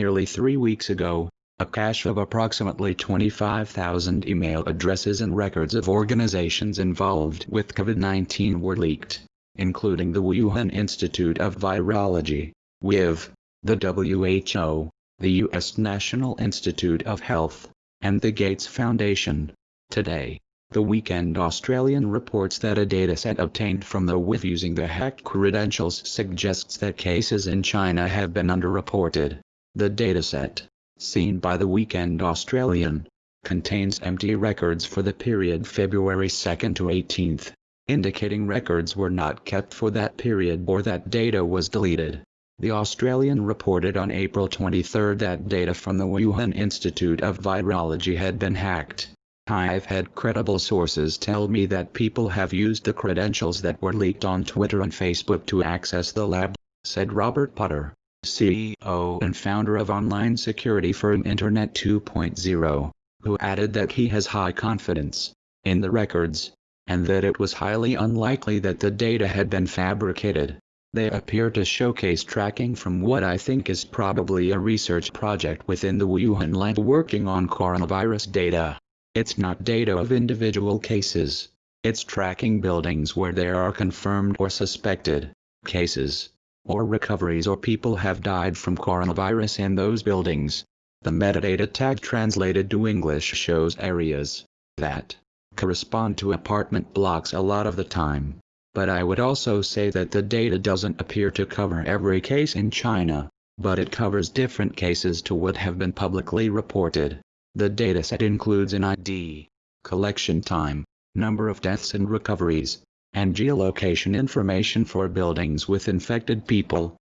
Nearly three weeks ago, a cache of approximately 25,000 email addresses and records of organizations involved with COVID-19 were leaked, including the Wuhan Institute of Virology, WIV, the WHO, the U.S. National Institute of Health, and the Gates Foundation. Today, the Weekend Australian reports that a dataset obtained from the WIV using the hacked credentials suggests that cases in China have been underreported. The dataset, seen by the Weekend Australian, contains empty records for the period February 2 to 18th, indicating records were not kept for that period or that data was deleted. The Australian reported on April 23 that data from the Wuhan Institute of Virology had been hacked. I've had credible sources tell me that people have used the credentials that were leaked on Twitter and Facebook to access the lab, said Robert Potter, CEO and founder of online security firm Internet 2.0, who added that he has high confidence in the records, and that it was highly unlikely that the data had been fabricated. They appear to showcase tracking from what I think is probably a research project within the Wuhan lab working on coronavirus data. It's not data of individual cases. It's tracking buildings where there are confirmed or suspected cases, or recoveries or people have died from coronavirus in those buildings. The metadata tag translated to English shows areas that correspond to apartment blocks a lot of the time but I would also say that the data doesn't appear to cover every case in China, but it covers different cases to what have been publicly reported. The dataset includes an ID, collection time, number of deaths and recoveries, and geolocation information for buildings with infected people.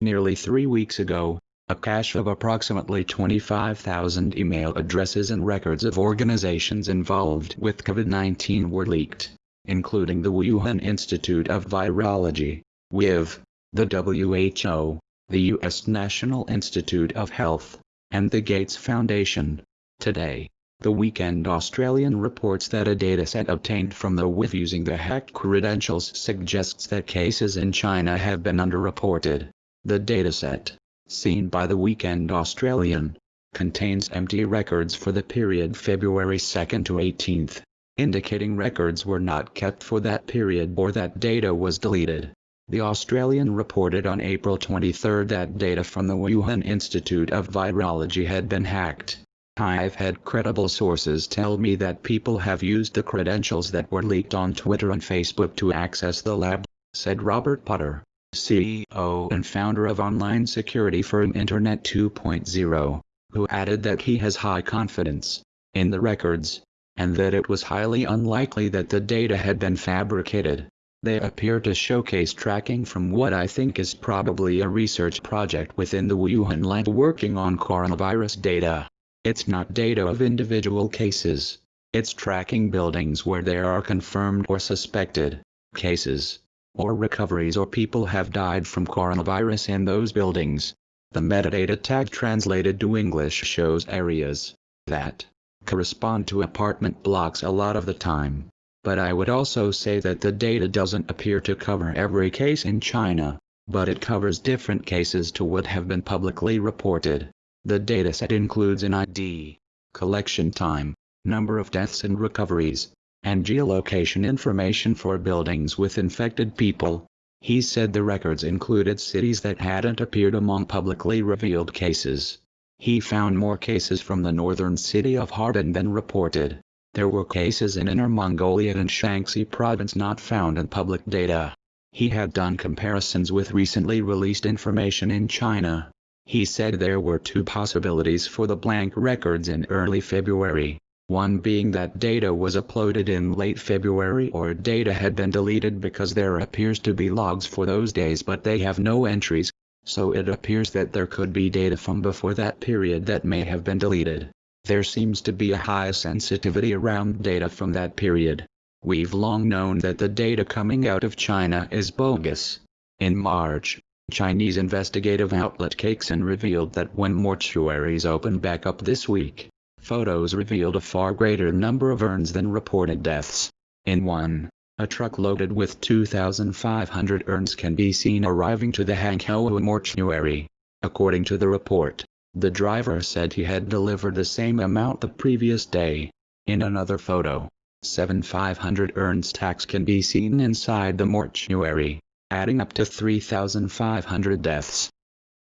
Nearly three weeks ago, a cache of approximately 25,000 email addresses and records of organizations involved with COVID-19 were leaked including the Wuhan Institute of Virology, WIV, the WHO, the U.S. National Institute of Health, and the Gates Foundation. Today, the Weekend Australian reports that a dataset obtained from the WIV using the hacked credentials suggests that cases in China have been underreported. The dataset, seen by the Weekend Australian, contains empty records for the period February 2 to 18th indicating records were not kept for that period or that data was deleted. The Australian reported on April 23 that data from the Wuhan Institute of Virology had been hacked. I've had credible sources tell me that people have used the credentials that were leaked on Twitter and Facebook to access the lab, said Robert Potter, CEO and founder of online security firm Internet 2.0, who added that he has high confidence in the records and that it was highly unlikely that the data had been fabricated. They appear to showcase tracking from what I think is probably a research project within the Wuhan lab working on coronavirus data. It's not data of individual cases. It's tracking buildings where there are confirmed or suspected cases, or recoveries or people have died from coronavirus in those buildings. The metadata tag translated to English shows areas that correspond to apartment blocks a lot of the time. But I would also say that the data doesn't appear to cover every case in China, but it covers different cases to what have been publicly reported. The dataset includes an ID, collection time, number of deaths and recoveries, and geolocation information for buildings with infected people. He said the records included cities that hadn't appeared among publicly revealed cases. He found more cases from the northern city of Harbin than reported. There were cases in Inner Mongolia and Shaanxi province not found in public data. He had done comparisons with recently released information in China. He said there were two possibilities for the blank records in early February, one being that data was uploaded in late February or data had been deleted because there appears to be logs for those days but they have no entries, so it appears that there could be data from before that period that may have been deleted. There seems to be a high sensitivity around data from that period. We've long known that the data coming out of China is bogus. In March, Chinese investigative outlet Caixin revealed that when mortuaries opened back up this week, photos revealed a far greater number of urns than reported deaths. In one, a truck loaded with 2,500 urns can be seen arriving to the Hankou mortuary. According to the report, The driver said he had delivered the same amount the previous day. In another photo, 7500 Ernst tax can be seen inside the mortuary, adding up to 3,500 deaths.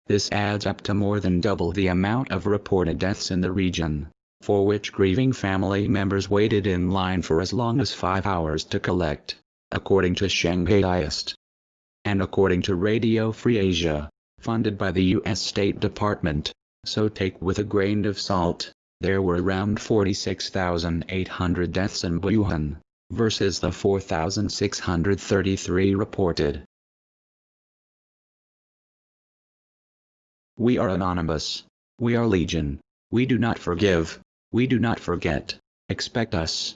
This adds up to more than double the amount of reported deaths in the region, for which grieving family members waited in line for as long as five hours to collect, according to Shanghaiist. And according to Radio Free Asia, funded by the U.S. State Department, so take with a grain of salt, there were around 46,800 deaths in Wuhan, versus the 4,633 reported. We are anonymous. We are legion. We do not forgive. We do not forget. Expect us.